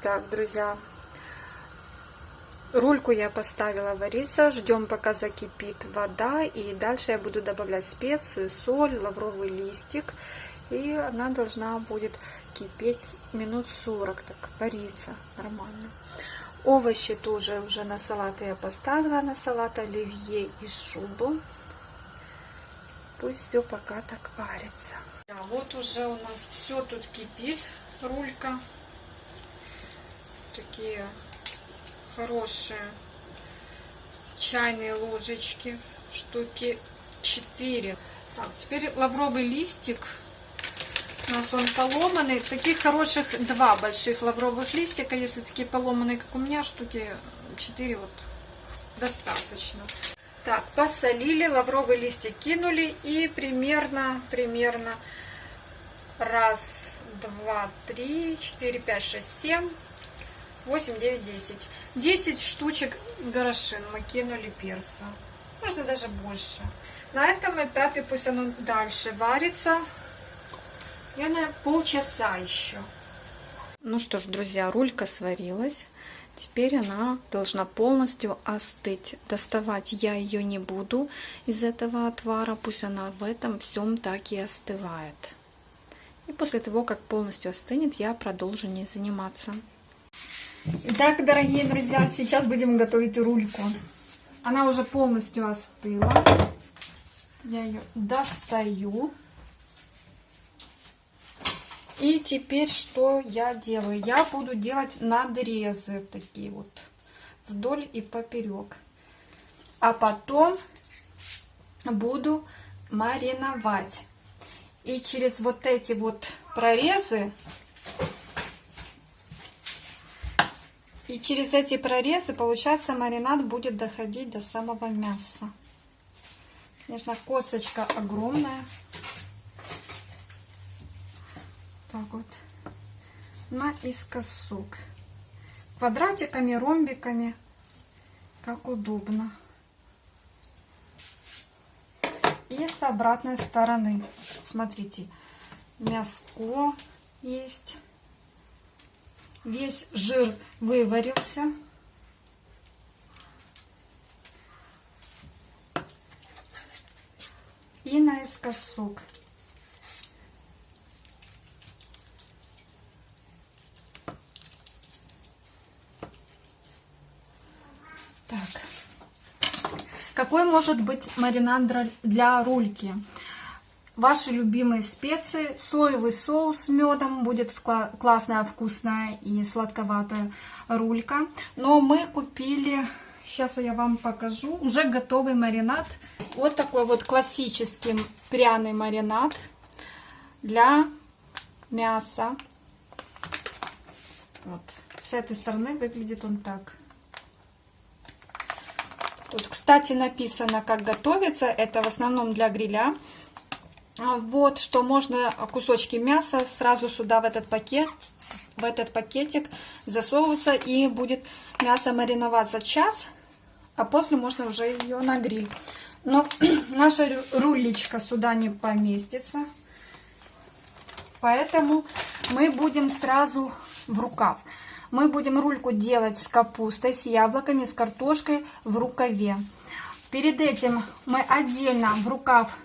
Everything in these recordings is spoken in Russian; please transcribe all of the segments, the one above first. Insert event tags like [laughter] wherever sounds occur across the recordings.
Так, друзья, рульку я поставила вариться. Ждем, пока закипит вода. И дальше я буду добавлять специю, соль, лавровый листик. И она должна будет кипеть минут 40, так вариться нормально. Овощи тоже уже на салат я поставила, на салат оливье и шубу. Пусть все пока так варится. А вот уже у нас все тут кипит, рулька. Такие хорошие чайные ложечки, штуки 4. Так, теперь лавровый листик. У нас он поломанный. Таких хороших два больших лавровых листика. Если такие поломанные, как у меня, штуки 4 вот достаточно. Так, посолили, лавровый листик кинули и примерно, примерно раз, два, три, четыре, пять, шесть, семь, восемь, девять, десять. Десять штучек горошин мы кинули перца. Можно даже больше. На этом этапе пусть оно дальше варится. Наверное, полчаса еще. Ну что ж, друзья, рулька сварилась. Теперь она должна полностью остыть. Доставать я ее не буду из этого отвара. Пусть она в этом всем так и остывает. И после того, как полностью остынет, я продолжу не заниматься. Итак, дорогие друзья, сейчас будем готовить рульку. Она уже полностью остыла. Я ее достаю. И теперь что я делаю? Я буду делать надрезы такие вот вдоль и поперек. А потом буду мариновать. И через вот эти вот прорезы и через эти прорезы, получается, маринад будет доходить до самого мяса. Конечно, косточка огромная. так вот наискосок. Квадратиками, ромбиками, как удобно. И с обратной стороны. Смотрите, мяско есть. Весь жир выварился. И наискосок. Какой может быть маринад для рульки? Ваши любимые специи, соевый соус с медом, будет классная, вкусная и сладковатая рулька. Но мы купили, сейчас я вам покажу, уже готовый маринад. Вот такой вот классический пряный маринад для мяса. Вот. С этой стороны выглядит он так. Тут, кстати, написано, как готовится. Это в основном для гриля. А, вот, что можно кусочки мяса сразу сюда в этот пакет, в этот пакетик засовываться. И будет мясо мариноваться час, а после можно уже ее на гриль. Но [clears throat] наша рулечка сюда не поместится. Поэтому мы будем сразу в рукав. Мы будем рульку делать с капустой, с яблоками, с картошкой в рукаве. Перед этим мы отдельно в рукав,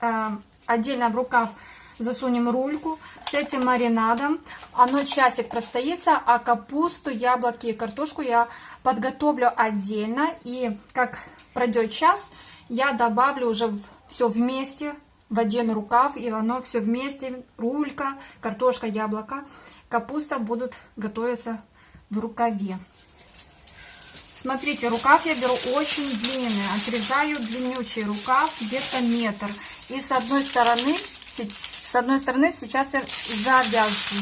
э, отдельно в рукав засунем рульку с этим маринадом. Оно часик простоится, а капусту, яблоки и картошку я подготовлю отдельно. И как пройдет час, я добавлю уже все вместе в один рукав, и оно все вместе, рулька, картошка, яблоко капуста будут готовиться в рукаве. Смотрите, рукав я беру очень длинный, отрезаю длиннючий рукав, где-то метр. И с одной стороны, с одной стороны сейчас я завяжу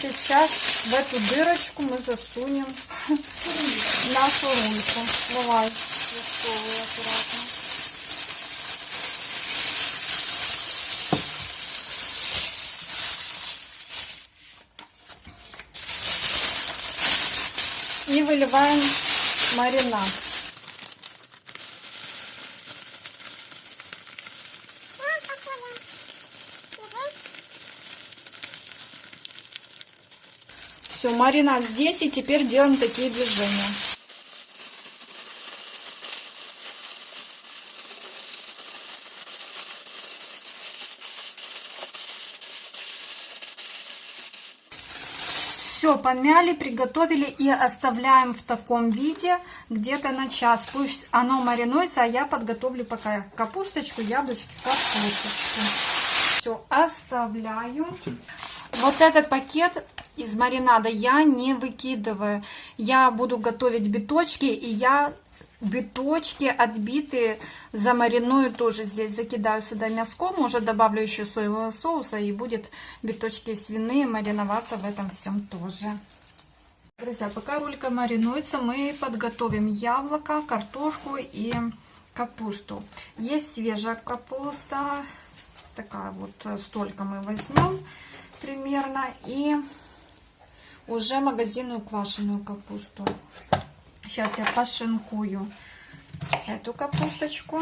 сейчас в эту дырочку мы засунем [laughs] нашу рульку. Давай, засовывай аккуратно. И выливаем маринад. Все, маринад здесь, и теперь делаем такие движения. Все, помяли, приготовили и оставляем в таком виде где-то на час. Пусть оно маринуется, а я подготовлю пока капусточку, яблочки, картошечку. Все, оставляю. Вот этот пакет из маринада я не выкидываю. Я буду готовить биточки, и я биточки отбитые замариную тоже здесь. Закидаю сюда мяском, уже добавлю еще соевого соуса, и будет биточки свиные мариноваться в этом всем тоже. Друзья, пока рулька маринуется, мы подготовим яблоко, картошку и капусту. Есть свежая капуста, такая вот, столько мы возьмем примерно, и уже магазинную квашеную капусту. Сейчас я пошинкую эту капусточку.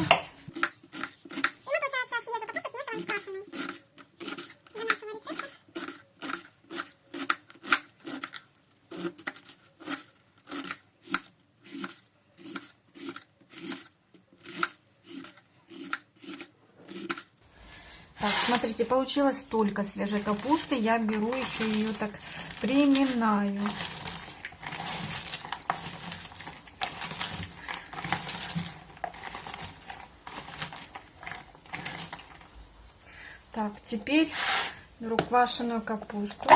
Так, смотрите, получилось только свежей капусты. Я беру еще ее так приминаю. Так, теперь беру квашеную капусту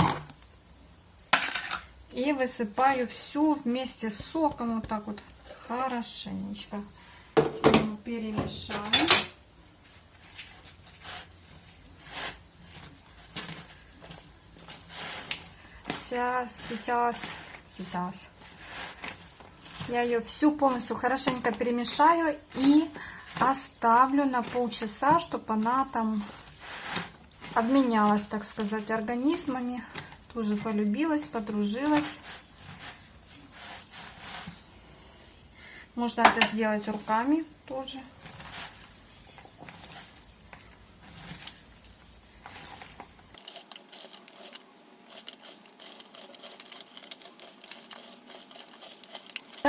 и высыпаю всю вместе с соком вот так вот хорошенечко. Теперь перемешаем. Сейчас, сейчас, сейчас. Я ее всю полностью хорошенько перемешаю и оставлю на полчаса, чтобы она там обменялась, так сказать, организмами. Тоже полюбилась, подружилась. Можно это сделать руками тоже.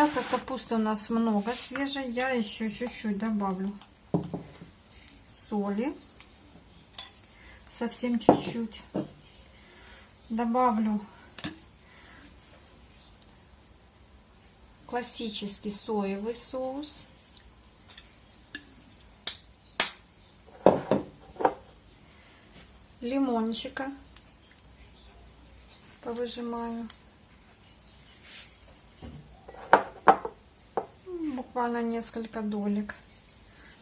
Так как капусты у нас много свежей, я еще чуть-чуть добавлю соли. Совсем чуть-чуть. Добавлю классический соевый соус. Лимончика повыжимаю. Буквально несколько долек.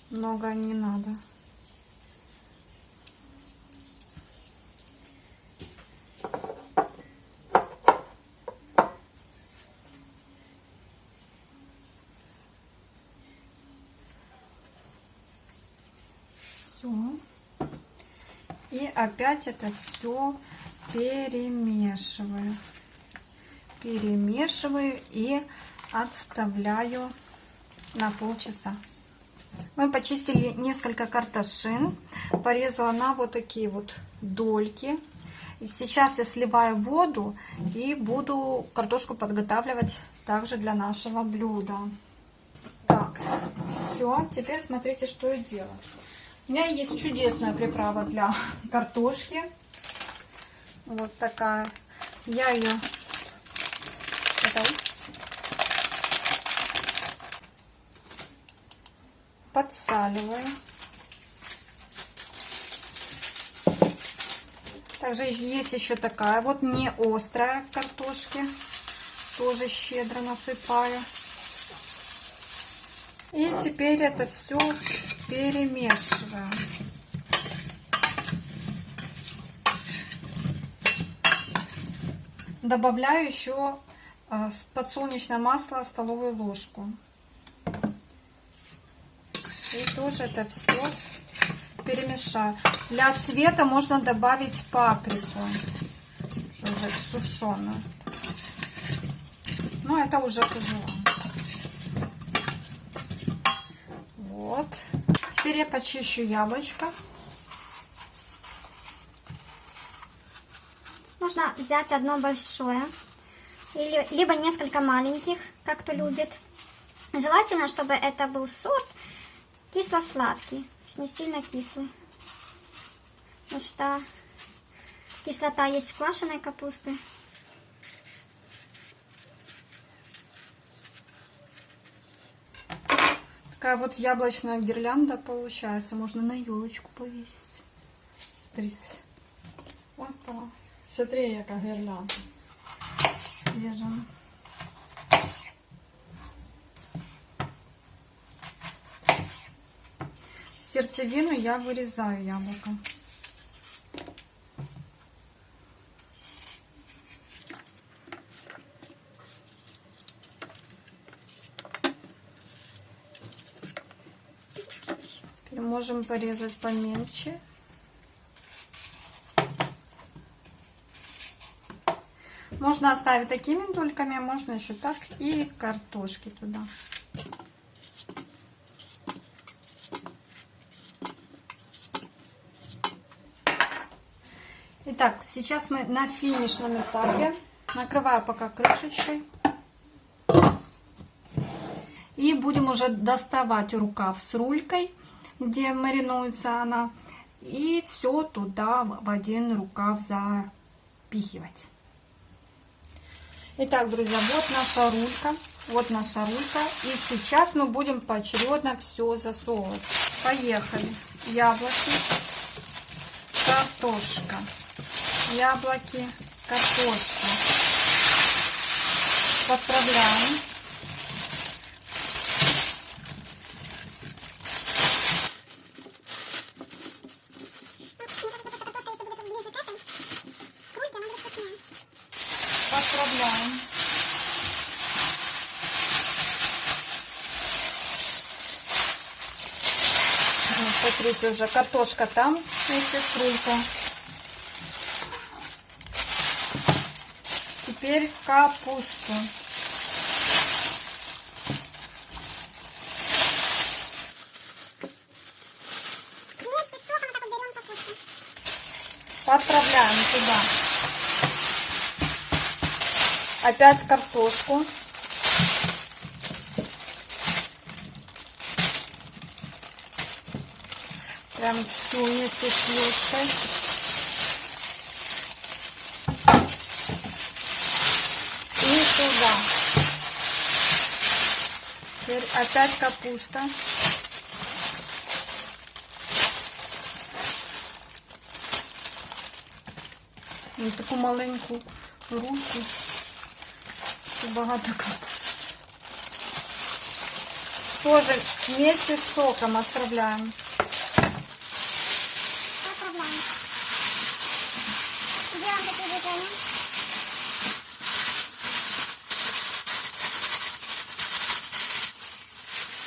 Много не надо. Все. И опять это все перемешиваю. Перемешиваю и отставляю на полчаса. Мы почистили несколько картошин, порезала на вот такие вот дольки. И сейчас я сливаю воду и буду картошку подготавливать также для нашего блюда. Так, все, теперь смотрите, что я делаю. У меня есть чудесная приправа для [laughs] картошки. Вот такая. Я ее... Это подсаливаю. Также есть еще такая вот не острая картошки. Тоже щедро насыпаю. И теперь это все перемешиваю. добавляю еще а, подсолнечное масло столовую ложку. Тоже это все перемешаю. Для цвета можно добавить паприку, сушеную. Но это уже по. Вот. Теперь я почищу яблочко. Можно взять одно большое, или, либо несколько маленьких, как кто любит. Желательно, чтобы это был сорт кисло-сладкий, не сильно кислый. Потому что кислота есть в квашеной капусты. Такая вот яблочная гирлянда получается. Можно на елочку повесить. Стрис. Опа. Смотри, яка гирлянда. Вяжем. Сердцевину я вырезаю яблоко. Теперь можем порезать помельче. Можно оставить такими дольками, можно еще так и картошки туда. Итак, сейчас мы на финишном этапе. Накрываю пока крышечкой. И будем уже доставать рукав с рулькой, где маринуется она. И все туда в один рукав запихивать. Итак, друзья, вот наша рулька. Вот наша рулька. И сейчас мы будем поочередно все засовывать. Поехали. Яблоки, картошка, яблоки, картошка. Подправляем. Подправляем. Смотрите, уже картошка там вместе с Теперь капусту. Подправляем туда. Опять картошку. Прям всю вместе с ложкой. И туда. Теперь опять капуста. Ну, таку маленьку руку. Це багато капусти. Тоже вместе с соком. Отправляем. Делаем такие движения.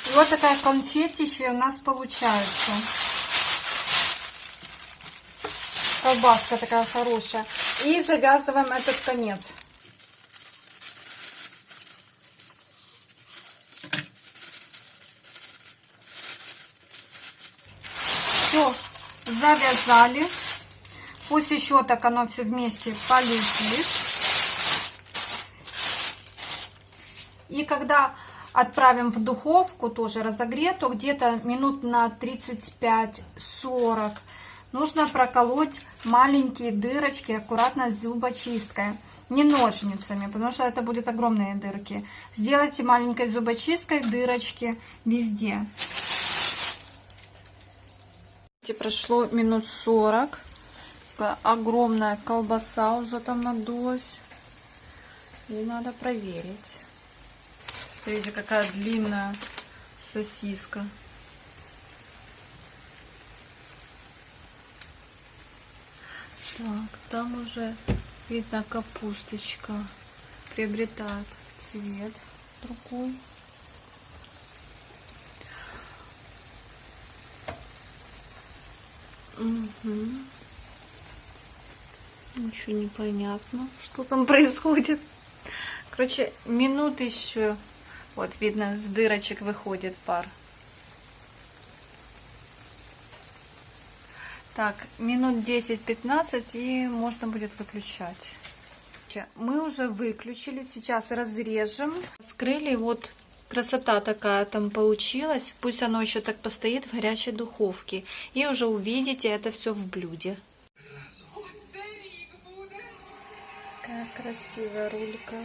И вот такая конфетища у нас получается. Колбаска такая хорошая. И завязываем этот конец. Все, завязали. Пусть еще так оно все вместе полетит. И когда отправим в духовку, тоже разогретую, где-то минут на 35-40, нужно проколоть маленькие дырочки аккуратно зубочисткой. Не ножницами, потому что это будут огромные дырки. Сделайте маленькой зубочисткой дырочки везде. Прошло минут 40. Такая огромная колбаса уже там надулась. И надо проверить. Смотрите, какая длинная сосиска. Так, там уже Видно, капусточка приобретает цвет другой. Мгм. Ничего не понятно, что там [laughs] происходит. Короче, минут еще. Вот, видно, с дырочек выходит пар. Так, минут 10-15 и можно будет выключать. Мы уже выключили, сейчас разрежем. Скрыли, вот красота такая там получилась. Пусть оно еще так постоит в горячей духовке. И уже увидите это все в блюде. Какая красивая рулька.